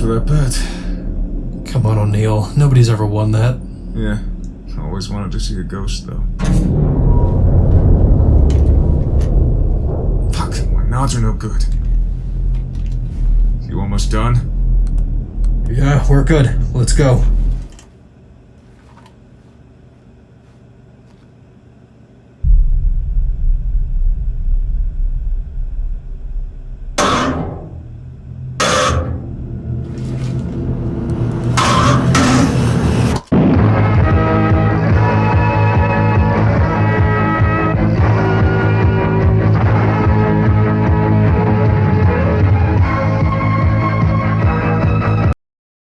for that bet. Come on, O'Neill. Nobody's ever won that. Yeah, I always wanted to see a ghost, though. Fuck, my nods are no good. You almost done? Yeah, we're good. Let's go.